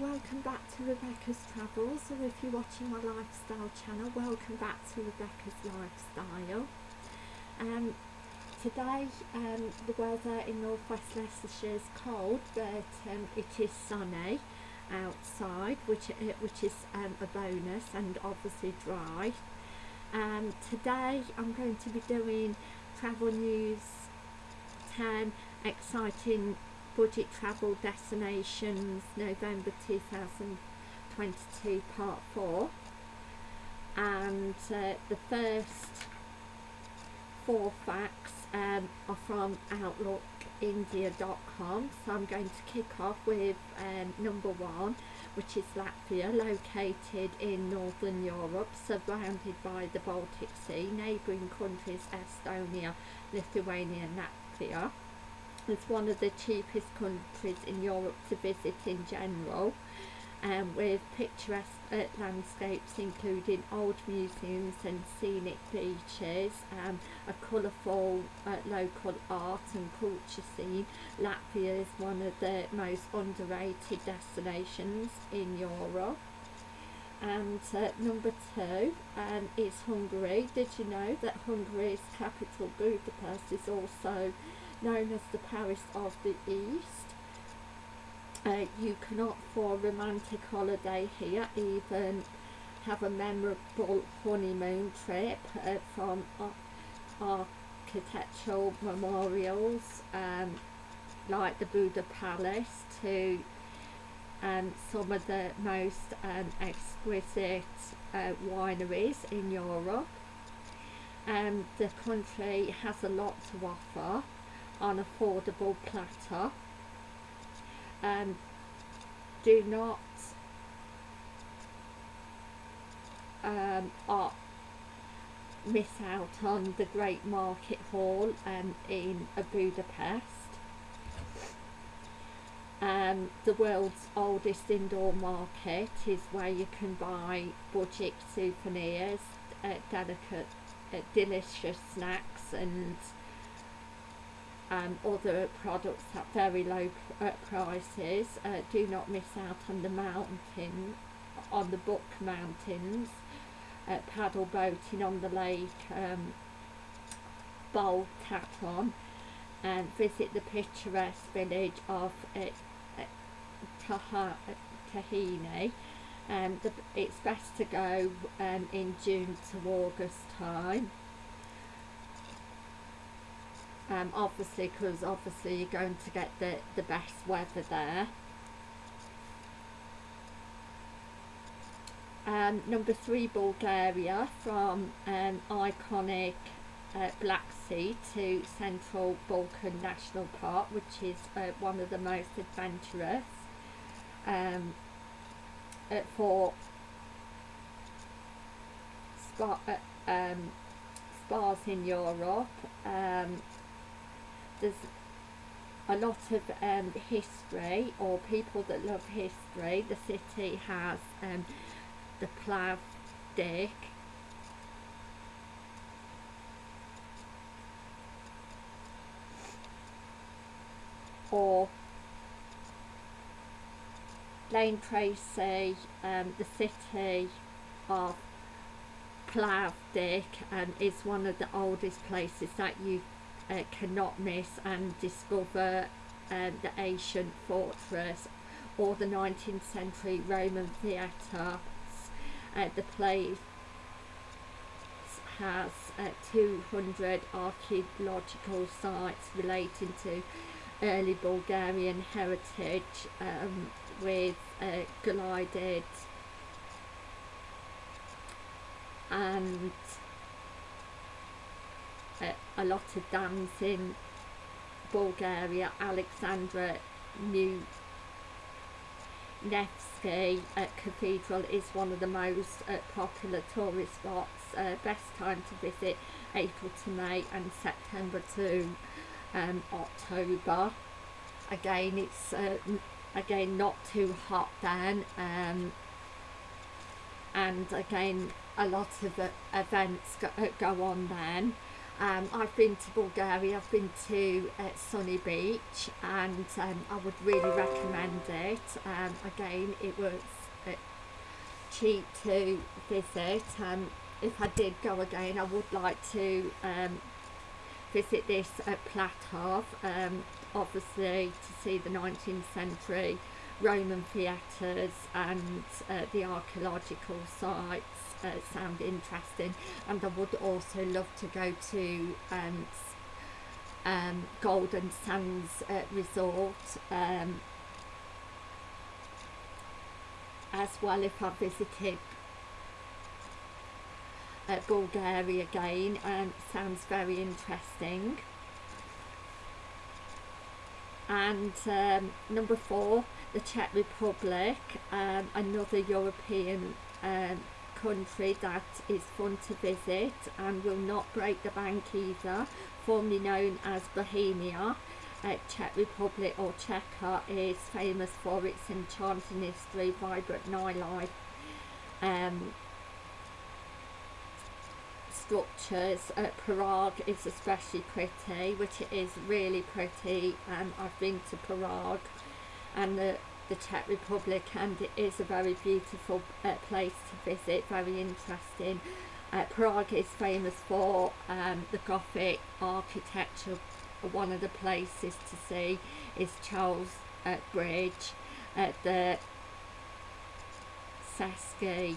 welcome back to Rebecca's Travels, or if you're watching my lifestyle channel, welcome back to Rebecca's Lifestyle. Um, today um, the weather in northwest Leicestershire is cold, but um, it is sunny outside, which uh, which is um, a bonus, and obviously dry. Um, today I'm going to be doing travel news 10 exciting budget travel destinations November 2022 part 4 and uh, the first four facts um, are from outlookindia.com so I'm going to kick off with um, number one which is Latvia located in northern Europe surrounded by the Baltic Sea neighbouring countries Estonia, Lithuania and Latvia it's one of the cheapest countries in Europe to visit in general um, with picturesque uh, landscapes including old museums and scenic beaches, um, a colourful uh, local art and culture scene. Latvia is one of the most underrated destinations in Europe. And uh, number two um, is Hungary. Did you know that Hungary's capital Budapest is also known as the Paris of the East. Uh, you can opt for a romantic holiday here, even have a memorable honeymoon trip uh, from architectural memorials um, like the Buda Palace to um, some of the most um, exquisite uh, wineries in Europe. Um, the country has a lot to offer on affordable platter. And do not um, miss out on the great market hall um, in Budapest. Um, the world's oldest indoor market is where you can buy budget souvenirs, uh, delicate, uh, delicious snacks and um, other products at very low uh, prices. Uh, do not miss out on the mountain, on the Bükk Mountains, uh, paddle boating on the lake um, Baltaton and visit the picturesque village of uh, uh, Tihany. Um, the, it's best to go um, in June to August time um, obviously because obviously you're going to get the, the best weather there. Um, number three, Bulgaria, from um, iconic uh, Black Sea to Central Balkan National Park, which is uh, one of the most adventurous um, uh, for spa, uh, um, spas in Europe. Um, there's a lot of um, history or people that love history. The city has um, the Plovdiv or Lane Tracy, um, the city of Plovdiv um, is one of the oldest places that you uh, cannot miss and discover um, the ancient fortress or the 19th century Roman theatre. Uh, the place has uh, 200 archaeological sites relating to early Bulgarian heritage um, with uh, glided and a lot of dams in Bulgaria, Alexandra New Nevsky Cathedral is one of the most uh, popular tourist spots. Uh, best time to visit April to May and September to um, October. Again, it's uh, again not too hot then, um, and again a lot of uh, events go, uh, go on then Um, I've been to Bulgaria, I've been to uh, Sunny Beach and um, I would really recommend it. Um, again, it was uh, cheap to visit. Um, if I did go again, I would like to um, visit this at Platov, um, obviously to see the 19th century Roman theatres and uh, the archaeological sites sound interesting. And I would also love to go to um, um, Golden Sands uh, Resort um, as well if I visited uh, Bulgaria again and sounds very interesting. And um, number four the Czech Republic um, another European um, country that is fun to visit and will not break the bank either, formerly known as Bohemia. Uh, Czech Republic or Czechia is famous for its enchanting history, vibrant nightlife, um, structures. Uh, Prague is especially pretty, which it is really pretty. Um, I've been to Prague and the the Czech Republic and it is a very beautiful uh, place to visit, very interesting. Uh, Prague is famous for um, the Gothic architecture. One of the places to see is Charles uh, Bridge, at the Saski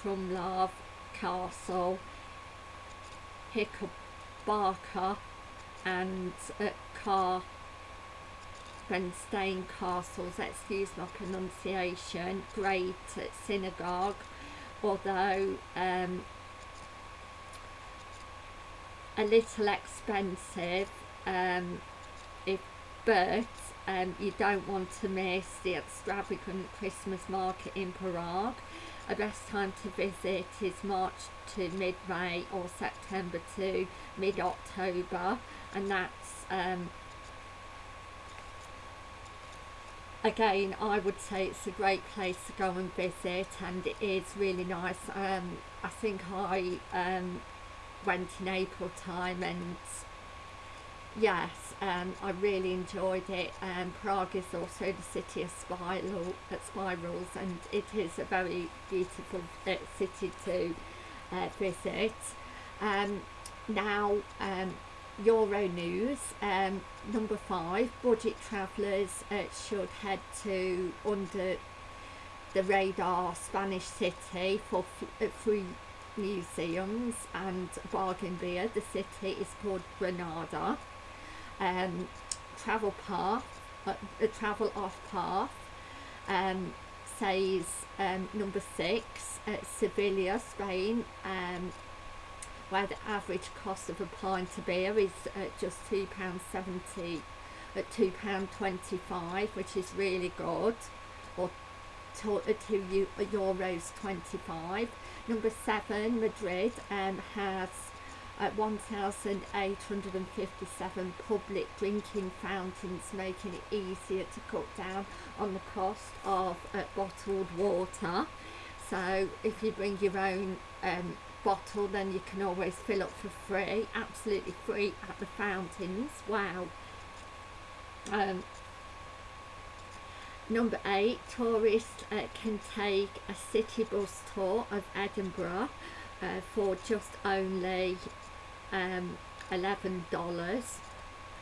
Krumlov Castle, Hickabarka and uh, Car Stain Castles, excuse my pronunciation, great synagogue, although um, a little expensive, um, if, but um, you don't want to miss the extravagant Christmas market in Prague. A best time to visit is March to mid-May or September to mid-October and that's um, again I would say it's a great place to go and visit and it is really nice. Um, I think I um, went in April time and yes um, I really enjoyed it. Um, Prague is also the city of spiral, uh, spirals and it is a very beautiful uh, city to uh, visit. Um, now um, Euro News, um, number five, budget travellers uh, should head to under the radar Spanish city for uh, free museums and bargain beer. The city is called Granada. Um, travel path, uh, travel off path um, says um, number six, uh, Sevilla, Spain. Um, where the average cost of a pint of beer is uh, just £2.70 at £2.25 which is really good or to, 2 uh, euros 25 number 7 Madrid um, has uh, 1,857 public drinking fountains making it easier to cut down on the cost of uh, bottled water. So if you bring your own um, bottle then you can always fill up for free absolutely free at the fountains. Wow. Um, number eight tourists uh, can take a city bus tour of Edinburgh uh, for just only um, $11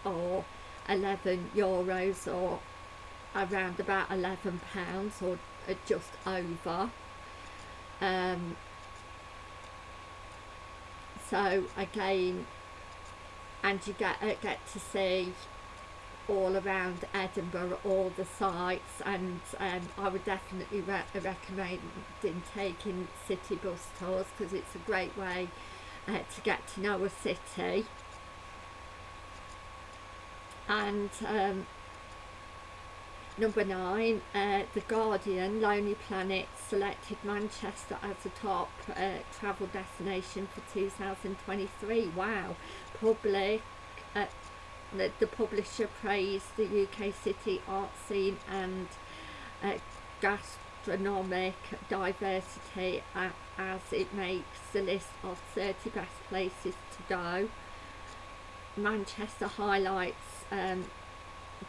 or 11 euros or around about 11 pounds or uh, just over. Um, so again and you get uh, get to see all around Edinburgh all the sites and um, I would definitely re recommend in taking city bus tours because it's a great way uh, to get to know a city. And um, Number nine, uh, The Guardian, Lonely Planet selected Manchester as the top uh, travel destination for 2023. Wow. Public, uh, the, the, publisher praised the UK city art scene and uh, gastronomic diversity as it makes the list of 30 best places to go. Manchester highlights um,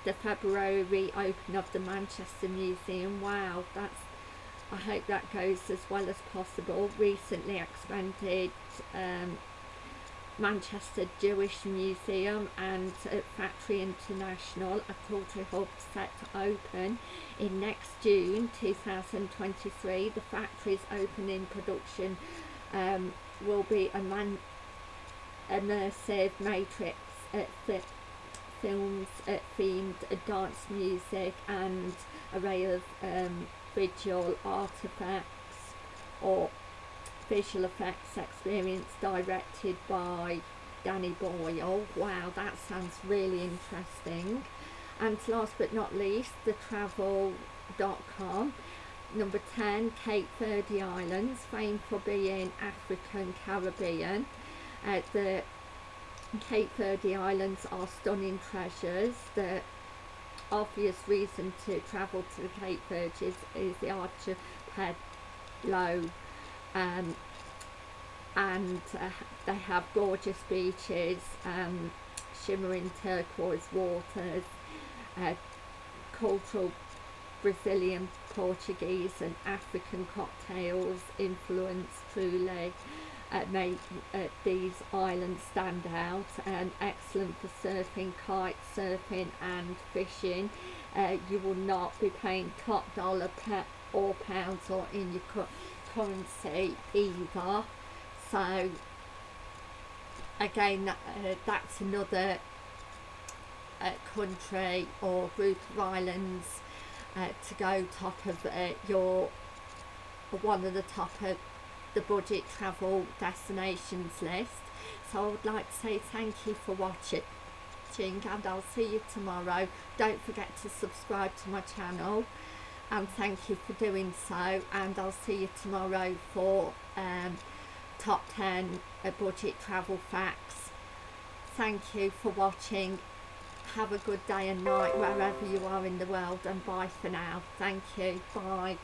the February reopen of the Manchester Museum. Wow, that's I hope that goes as well as possible. Recently expanded um, Manchester Jewish Museum and uh, Factory International, a cultural hub set to open in next June 2023. The factory's opening production um, will be a man immersive matrix at uh, films uh, themed dance music and array of um, visual artifacts or visual effects experience directed by Danny Boyle. Wow, that sounds really interesting. And last but not least, thetravel.com. Number 10, Cape Verde Islands, famed for being African Caribbean. Uh, the Cape Verde Islands are stunning treasures. The obvious reason to travel to the Cape Verdes is the archipelago um, and uh, they have gorgeous beaches, um, shimmering turquoise waters, uh, cultural Brazilian, Portuguese and African cocktails influence truly uh, make uh, these islands stand out and excellent for surfing, kite surfing and fishing. Uh, you will not be paying top dollar or pounds or in your currency either. So again, that, uh, that's another uh, country or group of islands uh, to go top of your one of the top of the budget travel destinations list. So I would like to say thank you for watching and I'll see you tomorrow. Don't forget to subscribe to my channel and thank you for doing so and I'll see you tomorrow for um, top 10 uh, budget travel facts. Thank you for watching. Have a good day and night wherever you are in the world and bye for now. Thank you. Bye.